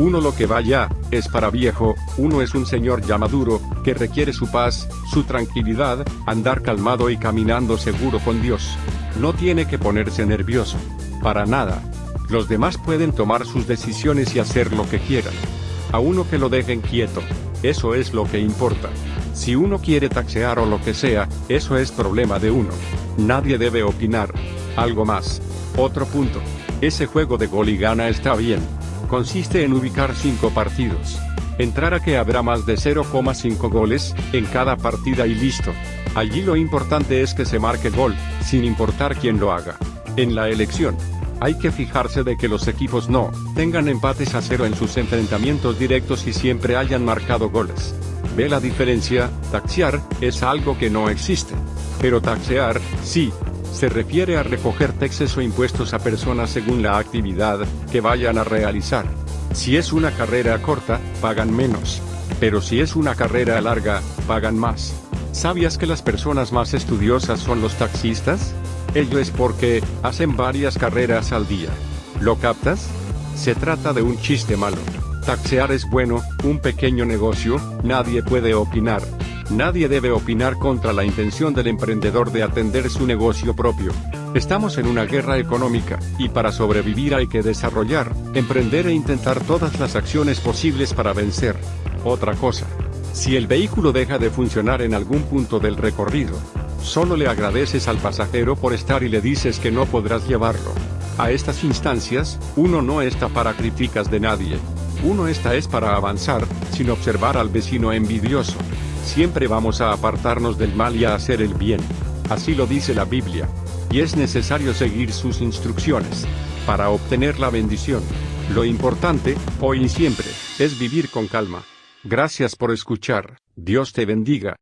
Uno lo que vaya, es para viejo, uno es un señor ya maduro, que requiere su paz, su tranquilidad, andar calmado y caminando seguro con Dios. No tiene que ponerse nervioso. Para nada. Los demás pueden tomar sus decisiones y hacer lo que quieran. A uno que lo dejen quieto. Eso es lo que importa. Si uno quiere taxear o lo que sea, eso es problema de uno. Nadie debe opinar. Algo más. Otro punto. Ese juego de gol y gana está bien. Consiste en ubicar 5 partidos. Entrar a que habrá más de 0,5 goles, en cada partida y listo. Allí lo importante es que se marque gol, sin importar quién lo haga. En la elección, hay que fijarse de que los equipos no tengan empates a cero en sus enfrentamientos directos y siempre hayan marcado goles. ¿Ve la diferencia? Taxear es algo que no existe. Pero taxear, sí, se refiere a recoger taxes o impuestos a personas según la actividad que vayan a realizar. Si es una carrera corta, pagan menos. Pero si es una carrera larga, pagan más. ¿Sabías que las personas más estudiosas son los taxistas? Ello es porque hacen varias carreras al día. ¿Lo captas? Se trata de un chiste malo. Taxear es bueno, un pequeño negocio, nadie puede opinar. Nadie debe opinar contra la intención del emprendedor de atender su negocio propio. Estamos en una guerra económica, y para sobrevivir hay que desarrollar, emprender e intentar todas las acciones posibles para vencer. Otra cosa. Si el vehículo deja de funcionar en algún punto del recorrido, solo le agradeces al pasajero por estar y le dices que no podrás llevarlo. A estas instancias, uno no está para críticas de nadie. Uno está es para avanzar, sin observar al vecino envidioso. Siempre vamos a apartarnos del mal y a hacer el bien. Así lo dice la Biblia. Y es necesario seguir sus instrucciones. Para obtener la bendición. Lo importante, hoy y siempre, es vivir con calma. Gracias por escuchar. Dios te bendiga.